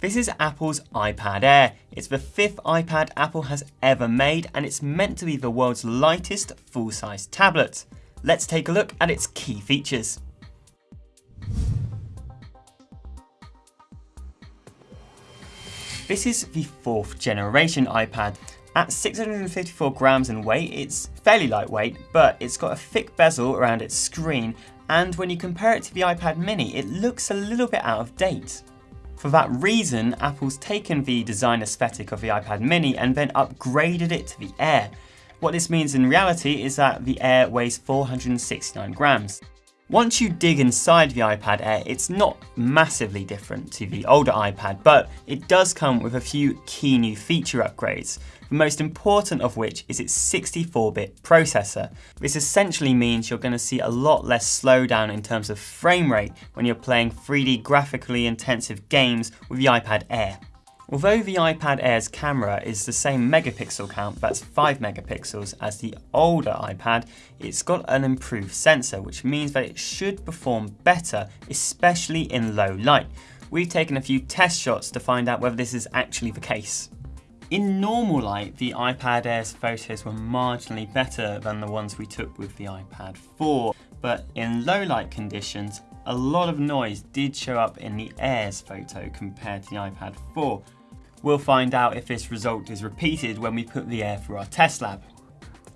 This is Apple's iPad Air. It's the fifth iPad Apple has ever made and it's meant to be the world's lightest full-size tablet. Let's take a look at its key features. This is the fourth generation iPad. At 654 grams in weight, it's fairly lightweight, but it's got a thick bezel around its screen, and when you compare it to the iPad mini, it looks a little bit out of date. For that reason, Apple's taken the design aesthetic of the iPad mini and then upgraded it to the Air. What this means in reality is that the Air weighs 469 grams. Once you dig inside the iPad Air, it's not massively different to the older iPad, but it does come with a few key new feature upgrades, the most important of which is its 64-bit processor. This essentially means you're going to see a lot less slowdown in terms of frame rate when you're playing 3D graphically intensive games with the iPad Air. Although the iPad Air's camera is the same megapixel count, that's 5 megapixels, as the older iPad, it's got an improved sensor, which means that it should perform better, especially in low light. We've taken a few test shots to find out whether this is actually the case. In normal light, the iPad Air's photos were marginally better than the ones we took with the iPad 4, but in low light conditions, a lot of noise did show up in the Air's photo compared to the iPad 4, We'll find out if this result is repeated when we put the Air through our test lab.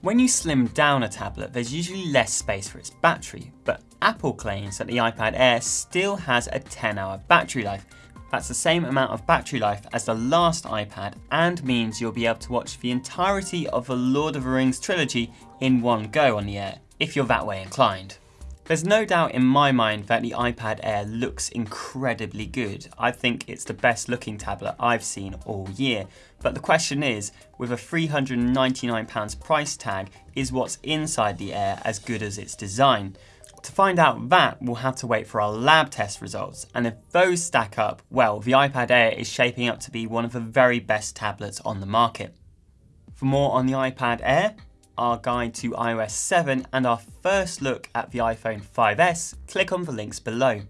When you slim down a tablet, there's usually less space for its battery, but Apple claims that the iPad Air still has a 10 hour battery life. That's the same amount of battery life as the last iPad and means you'll be able to watch the entirety of the Lord of the Rings trilogy in one go on the Air, if you're that way inclined. There's no doubt in my mind that the iPad Air looks incredibly good. I think it's the best looking tablet I've seen all year. But the question is, with a £399 price tag, is what's inside the Air as good as its design? To find out that, we'll have to wait for our lab test results, and if those stack up, well, the iPad Air is shaping up to be one of the very best tablets on the market. For more on the iPad Air, our guide to iOS 7 and our first look at the iPhone 5S, click on the links below.